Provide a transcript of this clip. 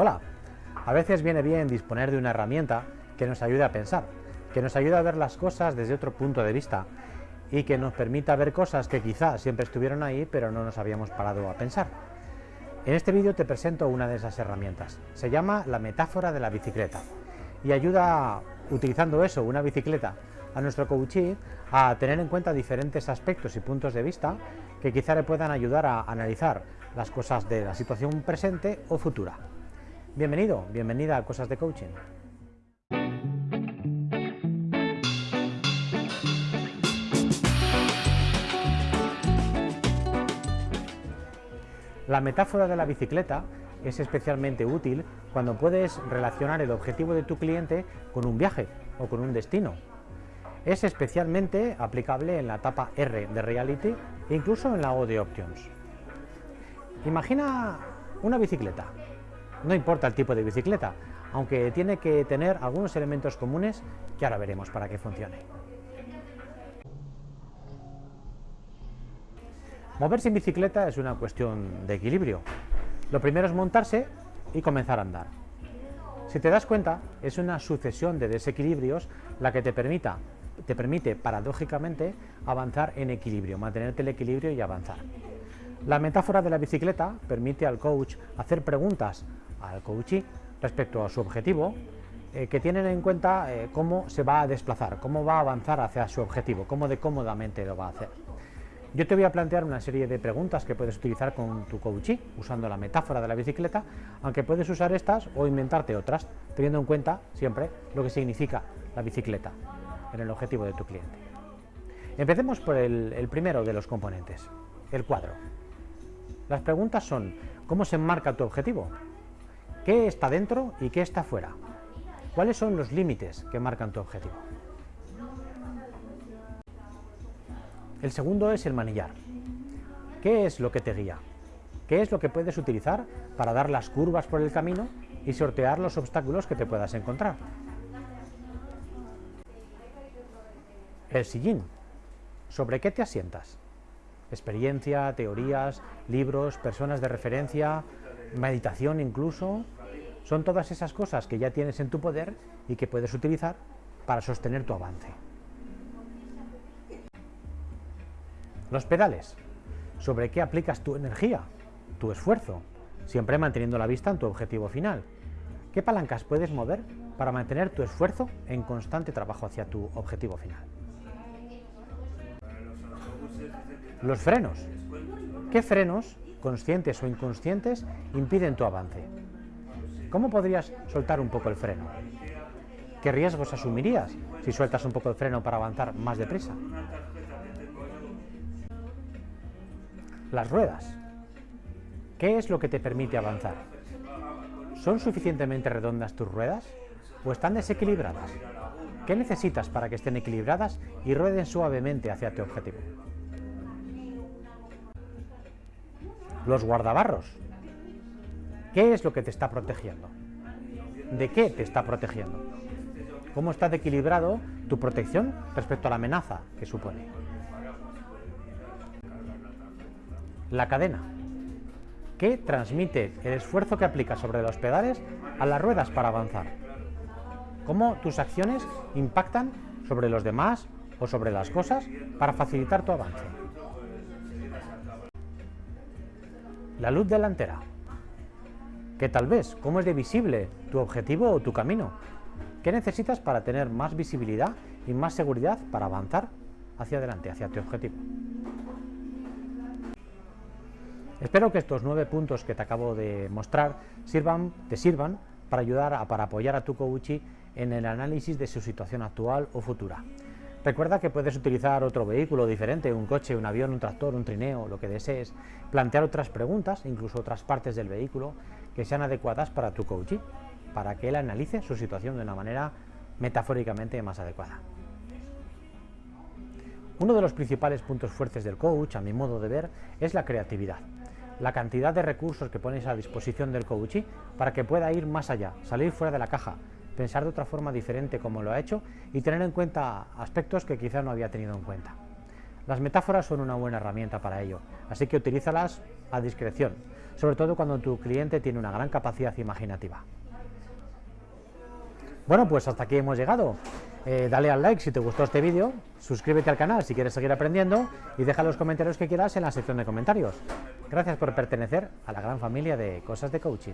Hola, a veces viene bien disponer de una herramienta que nos ayude a pensar, que nos ayude a ver las cosas desde otro punto de vista y que nos permita ver cosas que quizás siempre estuvieron ahí pero no nos habíamos parado a pensar. En este vídeo te presento una de esas herramientas. Se llama la metáfora de la bicicleta y ayuda, utilizando eso, una bicicleta, a nuestro coachee a tener en cuenta diferentes aspectos y puntos de vista que quizá le puedan ayudar a analizar las cosas de la situación presente o futura. Bienvenido, bienvenida a Cosas de Coaching. La metáfora de la bicicleta es especialmente útil cuando puedes relacionar el objetivo de tu cliente con un viaje o con un destino. Es especialmente aplicable en la etapa R de Reality e incluso en la O de Options. Imagina una bicicleta. No importa el tipo de bicicleta, aunque tiene que tener algunos elementos comunes que ahora veremos para que funcione. Moverse en bicicleta es una cuestión de equilibrio. Lo primero es montarse y comenzar a andar. Si te das cuenta, es una sucesión de desequilibrios la que te, permita, te permite paradójicamente avanzar en equilibrio, mantenerte el equilibrio y avanzar. La metáfora de la bicicleta permite al coach hacer preguntas al coachee respecto a su objetivo, eh, que tienen en cuenta eh, cómo se va a desplazar, cómo va a avanzar hacia su objetivo, cómo de cómodamente lo va a hacer. Yo te voy a plantear una serie de preguntas que puedes utilizar con tu coachee, usando la metáfora de la bicicleta, aunque puedes usar estas o inventarte otras, teniendo en cuenta siempre lo que significa la bicicleta en el objetivo de tu cliente. Empecemos por el primero de los componentes, el cuadro. Las preguntas son, ¿cómo se enmarca tu objetivo? ¿Qué está dentro y qué está fuera? ¿Cuáles son los límites que marcan tu objetivo? El segundo es el manillar. ¿Qué es lo que te guía? ¿Qué es lo que puedes utilizar para dar las curvas por el camino y sortear los obstáculos que te puedas encontrar? El sillín. ¿Sobre qué te asientas? experiencia, teorías, libros, personas de referencia, meditación incluso, son todas esas cosas que ya tienes en tu poder y que puedes utilizar para sostener tu avance. Los pedales, sobre qué aplicas tu energía, tu esfuerzo, siempre manteniendo la vista en tu objetivo final. ¿Qué palancas puedes mover para mantener tu esfuerzo en constante trabajo hacia tu objetivo final? Los frenos. ¿Qué frenos, conscientes o inconscientes, impiden tu avance? ¿Cómo podrías soltar un poco el freno? ¿Qué riesgos asumirías si sueltas un poco el freno para avanzar más deprisa? Las ruedas. ¿Qué es lo que te permite avanzar? ¿Son suficientemente redondas tus ruedas o están desequilibradas? ¿Qué necesitas para que estén equilibradas y rueden suavemente hacia tu objetivo? Los guardabarros. ¿Qué es lo que te está protegiendo? ¿De qué te está protegiendo? ¿Cómo está equilibrado tu protección respecto a la amenaza que supone? La cadena. ¿Qué transmite el esfuerzo que aplicas sobre los pedales a las ruedas para avanzar? ¿Cómo tus acciones impactan sobre los demás o sobre las cosas para facilitar tu avance? La luz delantera. ¿Qué tal vez? ¿Cómo es de visible tu objetivo o tu camino? ¿Qué necesitas para tener más visibilidad y más seguridad para avanzar hacia adelante, hacia tu objetivo? Espero que estos nueve puntos que te acabo de mostrar sirvan, te sirvan para ayudar a, para apoyar a tu coachee en el análisis de su situación actual o futura. Recuerda que puedes utilizar otro vehículo diferente, un coche, un avión, un tractor, un trineo, lo que desees, plantear otras preguntas, incluso otras partes del vehículo que sean adecuadas para tu coachee, para que él analice su situación de una manera metafóricamente más adecuada. Uno de los principales puntos fuertes del coach, a mi modo de ver, es la creatividad. La cantidad de recursos que pones a disposición del coachee para que pueda ir más allá, salir fuera de la caja, pensar de otra forma diferente como lo ha hecho y tener en cuenta aspectos que quizá no había tenido en cuenta. Las metáforas son una buena herramienta para ello, así que utilízalas a discreción, sobre todo cuando tu cliente tiene una gran capacidad imaginativa. Bueno, pues hasta aquí hemos llegado. Eh, dale al like si te gustó este vídeo, suscríbete al canal si quieres seguir aprendiendo y deja los comentarios que quieras en la sección de comentarios. Gracias por pertenecer a la gran familia de Cosas de Coaching.